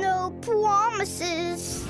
No promises.